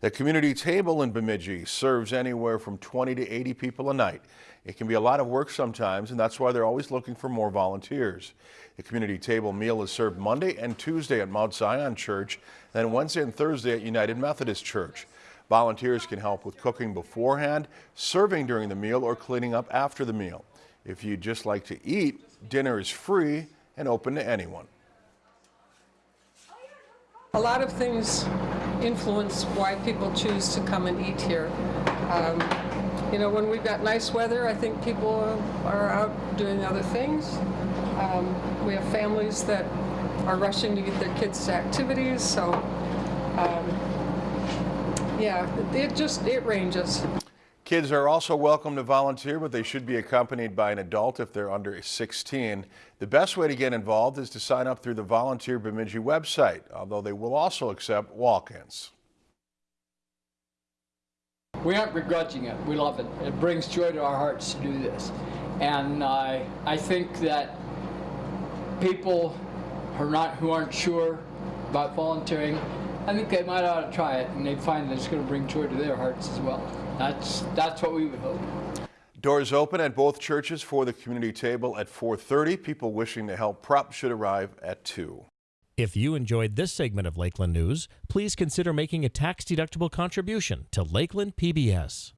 The community table in Bemidji serves anywhere from 20 to 80 people a night. It can be a lot of work sometimes, and that's why they're always looking for more volunteers. The community table meal is served Monday and Tuesday at Mount Zion Church, then Wednesday and Thursday at United Methodist Church. Volunteers can help with cooking beforehand, serving during the meal, or cleaning up after the meal. If you'd just like to eat, dinner is free and open to anyone. A lot of things influence why people choose to come and eat here. Um, you know, when we've got nice weather, I think people are out doing other things. Um, we have families that are rushing to get their kids to activities, so um, yeah, it just, it ranges. Kids are also welcome to volunteer, but they should be accompanied by an adult if they're under 16. The best way to get involved is to sign up through the Volunteer Bemidji website, although they will also accept walk-ins. We aren't begrudging it. We love it. It brings joy to our hearts to do this. And uh, I think that people who are not who aren't sure about volunteering, I think they might ought to try it, and they find that it's going to bring joy to their hearts as well. That's that's what we would hope. Doors open at both churches for the community table at 4:30. People wishing to help prep should arrive at 2. If you enjoyed this segment of Lakeland News, please consider making a tax-deductible contribution to Lakeland PBS.